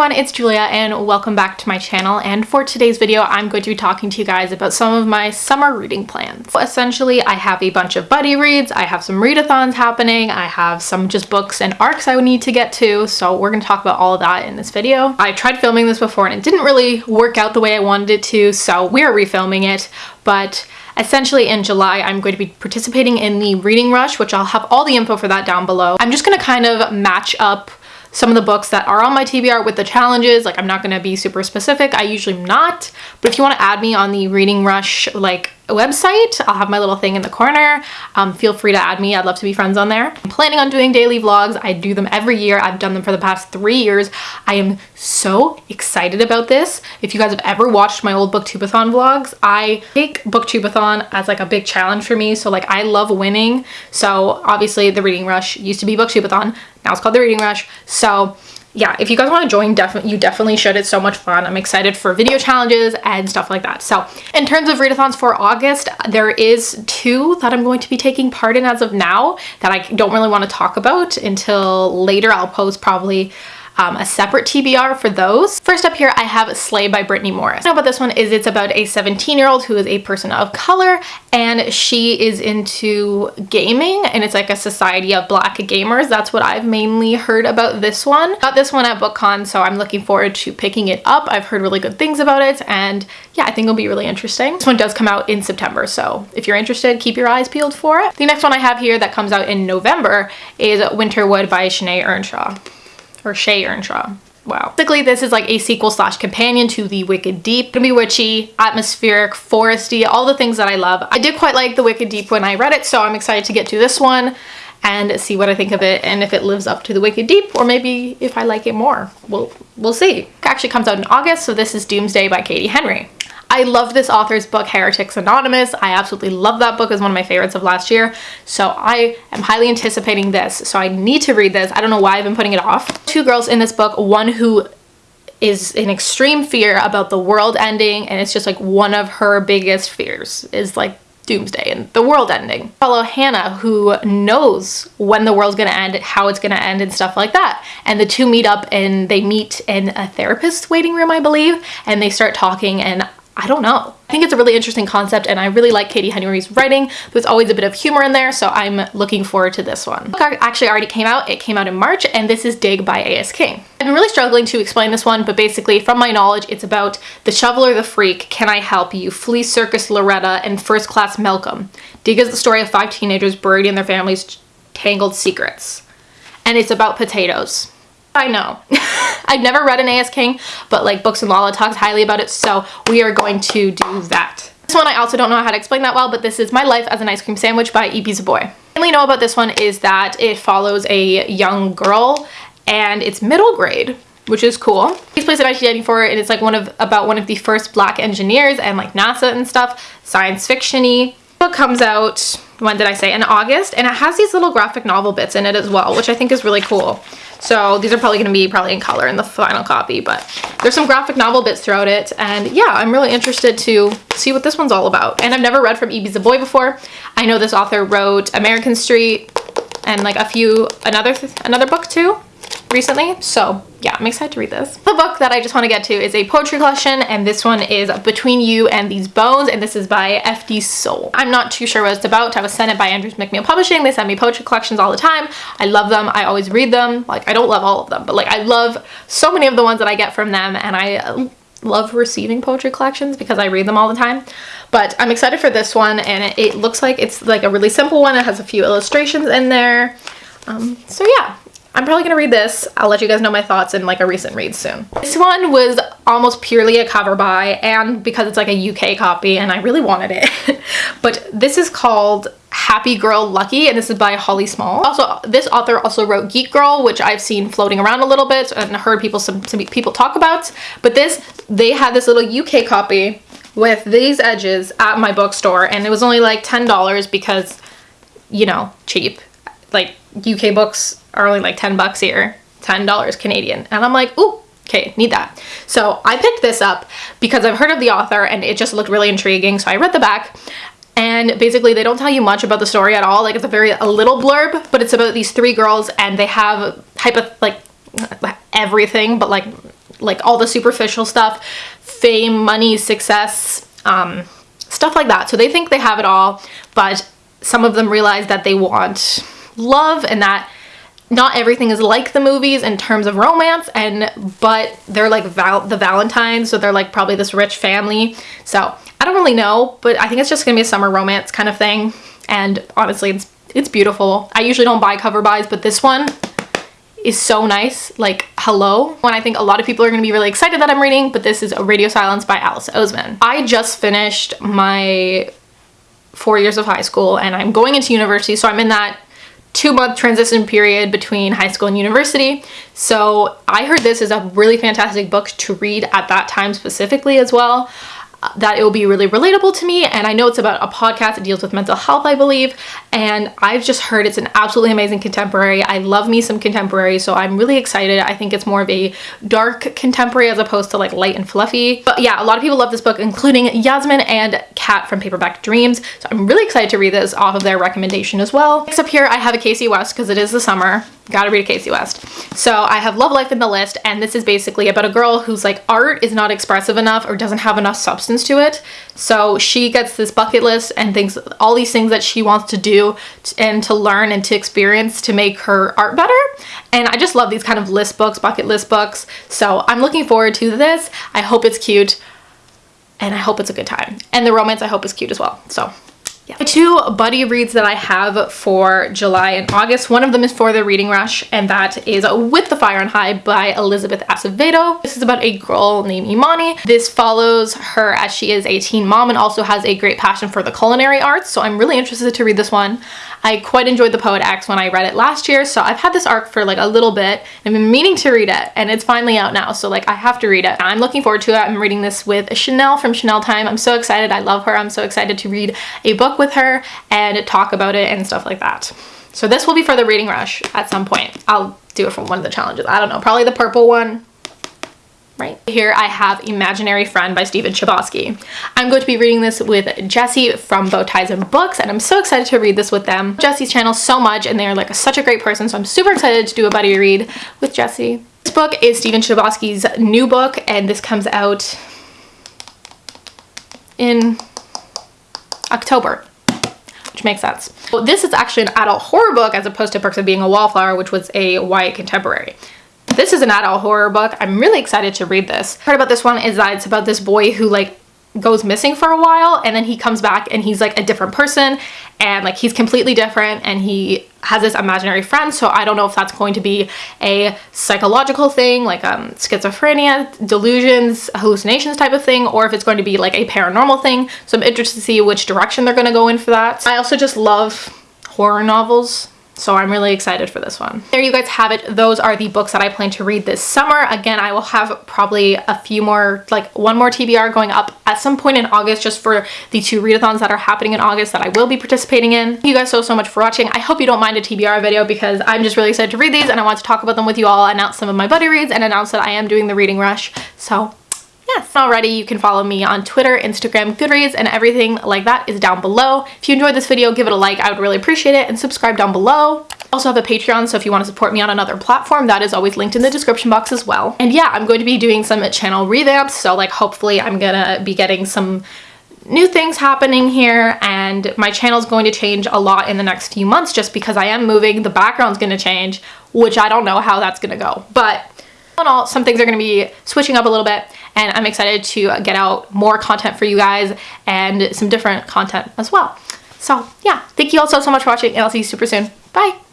everyone, it's Julia and welcome back to my channel and for today's video I'm going to be talking to you guys about some of my summer reading plans. Essentially I have a bunch of buddy reads, I have some readathons happening, I have some just books and arcs I would need to get to so we're going to talk about all of that in this video. I tried filming this before and it didn't really work out the way I wanted it to so we're refilming it but Essentially in July, I'm going to be participating in the Reading Rush, which I'll have all the info for that down below. I'm just going to kind of match up some of the books that are on my TBR with the challenges. Like I'm not going to be super specific. I usually am not. But if you want to add me on the Reading Rush like website, I'll have my little thing in the corner. Um, feel free to add me. I'd love to be friends on there. I'm planning on doing daily vlogs. I do them every year. I've done them for the past three years. I am so excited about this. If you guys have ever watched my old booktubeathon vlogs, I take booktubeathon as like a big challenge for me. So like I love winning. So obviously the Reading Rush used to be booktubeathon. Now it's called the Reading Rush. So yeah, if you guys want to join, definitely you definitely should. It's so much fun. I'm excited for video challenges and stuff like that. So in terms of readathons for August, there is two that I'm going to be taking part in as of now that I don't really want to talk about until later. I'll post probably um, a separate TBR for those. First up here, I have Slay by Brittany Morris. Know about this one is it's about a 17 year old who is a person of color and she is into gaming and it's like a society of black gamers. That's what I've mainly heard about this one. Got this one at BookCon, so I'm looking forward to picking it up. I've heard really good things about it and yeah, I think it'll be really interesting. This one does come out in September, so if you're interested, keep your eyes peeled for it. The next one I have here that comes out in November is Winterwood by Shanae Ernshaw or Shea Ernshaw. Wow. Basically, this is like a sequel slash companion to The Wicked Deep. Gonna be witchy, atmospheric, foresty, all the things that I love. I did quite like The Wicked Deep when I read it, so I'm excited to get to this one and see what I think of it and if it lives up to The Wicked Deep or maybe if I like it more. We'll, we'll see. It actually comes out in August, so this is Doomsday by Katie Henry. I love this author's book, Heretics Anonymous. I absolutely love that book. It's one of my favorites of last year. So I am highly anticipating this. So I need to read this. I don't know why I've been putting it off. Two girls in this book, one who is in extreme fear about the world ending and it's just like one of her biggest fears is like doomsday and the world ending. Follow Hannah who knows when the world's gonna end, how it's gonna end and stuff like that. And the two meet up and they meet in a therapist's waiting room, I believe, and they start talking and I don't know. I think it's a really interesting concept and I really like Katie Henry's writing. There's always a bit of humor in there, so I'm looking forward to this one. The book actually already came out. It came out in March and this is Dig by A.S. King. I've been really struggling to explain this one, but basically from my knowledge, it's about the shoveler, the freak, Can I Help You, Flea Circus Loretta, and First Class Malcolm. Dig is the story of five teenagers buried in their family's tangled secrets. And it's about potatoes. I know. I've never read an A.S. King, but like Books and Lala talks highly about it, so we are going to do that. This one I also don't know how to explain that well, but this is My Life as an Ice Cream Sandwich by Ibi I only know about this one is that it follows a young girl and it's middle grade which is cool. He's placed in 1994 and it's like one of about one of the first black engineers and like NASA and stuff, science fiction-y. Book comes out, when did I say, in August and it has these little graphic novel bits in it as well, which I think is really cool. So these are probably going to be probably in color in the final copy, but there's some graphic novel bits throughout it. And yeah, I'm really interested to see what this one's all about. And I've never read from Ibi Zoboi before. I know this author wrote American Street and like a few, another, another book too recently. So yeah, I'm excited to read this. The book that I just want to get to is a poetry collection and this one is Between You and These Bones and this is by F.D. Soul. I'm not too sure what it's about. I was sent it by Andrews McMeel Publishing. They send me poetry collections all the time. I love them. I always read them. Like I don't love all of them, but like I love so many of the ones that I get from them and I love receiving poetry collections because I read them all the time. But I'm excited for this one and it, it looks like it's like a really simple one. It has a few illustrations in there. Um, so yeah, I'm probably gonna read this. I'll let you guys know my thoughts in like a recent read soon. This one was almost purely a cover buy and because it's like a UK copy and I really wanted it. but this is called Happy Girl Lucky and this is by Holly Smale. Also, this author also wrote Geek Girl, which I've seen floating around a little bit and heard people some, some people talk about. But this, they had this little UK copy with these edges at my bookstore and it was only like $10 because, you know, cheap. Like UK books are only like 10 bucks here, $10 Canadian. And I'm like, ooh, okay, need that. So I picked this up because I've heard of the author and it just looked really intriguing. So I read the back and basically they don't tell you much about the story at all. Like it's a very, a little blurb, but it's about these three girls and they have type of like everything, but like like all the superficial stuff, fame, money, success, um, stuff like that. So they think they have it all, but some of them realize that they want love and that not everything is like the movies in terms of romance and but they're like val the valentines so they're like probably this rich family. So i don't really know but i think it's just gonna be a summer romance kind of thing. And honestly it's it's beautiful. I usually don't buy cover buys but this one is so nice. Like hello. When i think a lot of people are going to be really excited that i'm reading but this is a radio silence by alice oseman. I just finished my four years of high school and i'm going into university so i'm in that two month transition period between high school and university. So I heard this is a really fantastic book to read at that time specifically as well that it will be really relatable to me and I know it's about a podcast that deals with mental health I believe and I've just heard it's an absolutely amazing contemporary. I love me some contemporary so I'm really excited. I think it's more of a dark contemporary as opposed to like light and fluffy. But yeah, a lot of people love this book including Yasmin and Kat from Paperback Dreams so I'm really excited to read this off of their recommendation as well. Next up here I have a Kasie West because it is the summer gotta read a Kasie West. So I have Love Life in the list and this is basically about a girl whose like art is not expressive enough or doesn't have enough substance to it. So she gets this bucket list and thinks all these things that she wants to do and to learn and to experience to make her art better. And I just love these kind of list books, bucket list books. So I'm looking forward to this. I hope it's cute and I hope it's a good time. And the romance I hope is cute as well. So yeah. Two buddy reads that I have for July and August, one of them is for the reading rush and that is With the Fire on High by Elizabeth Acevedo. This is about a girl named Imani. This follows her as she is a teen mom and also has a great passion for the culinary arts. So I'm really interested to read this one. I quite enjoyed The Poet X when I read it last year. So I've had this arc for like a little bit. I've been meaning to read it and it's finally out now. So like I have to read it. I'm looking forward to it. I'm reading this with Chanel from Chanel Time. I'm so excited. I love her. I'm so excited to read a book with her and talk about it and stuff like that. So this will be for the reading rush at some point. I'll do it from one of the challenges. I don't know, probably the purple one right? Here I have Imaginary Friend by Stephen Chbosky. I'm going to be reading this with Jesse from Bow Ties and Books and I'm so excited to read this with them. Jesse's channel so much and they're like such a great person so I'm super excited to do a buddy read with Jesse. This book is Stephen Chbosky's new book and this comes out in October which makes sense. Well, this is actually an adult horror book as opposed to Perks of Being a Wallflower, which was a YA contemporary. This is an adult horror book. I'm really excited to read this. Part about this one is that it's about this boy who like goes missing for a while and then he comes back and he's like a different person and like he's completely different and he has this imaginary friend so I don't know if that's going to be a psychological thing like um schizophrenia delusions hallucinations type of thing or if it's going to be like a paranormal thing. So I'm interested to see which direction they're going to go in for that. I also just love horror novels so I'm really excited for this one. There you guys have it. Those are the books that I plan to read this summer. Again, I will have probably a few more, like one more TBR going up at some point in August just for the two readathons that are happening in August that I will be participating in. Thank you guys so, so much for watching. I hope you don't mind a TBR video because I'm just really excited to read these and I want to talk about them with you all, announce some of my buddy reads and announce that I am doing the reading rush. So yes already you can follow me on twitter instagram goodreads and everything like that is down below. If you enjoyed this video give it a like. I would really appreciate it. And subscribe down below. Also have a patreon so if you want to support me on another platform that is always linked in the description box as well. And yeah i'm going to be doing some channel revamps so like hopefully i'm gonna be getting some new things happening here and my channel is going to change a lot in the next few months just because I am moving. The background's going to change, which I don't know how that's going to go. But all in all, some things are going to be switching up a little bit and I'm excited to uh, get out more content for you guys and some different content as well. So yeah, thank you all so, so much for watching and I'll see you super soon. Bye!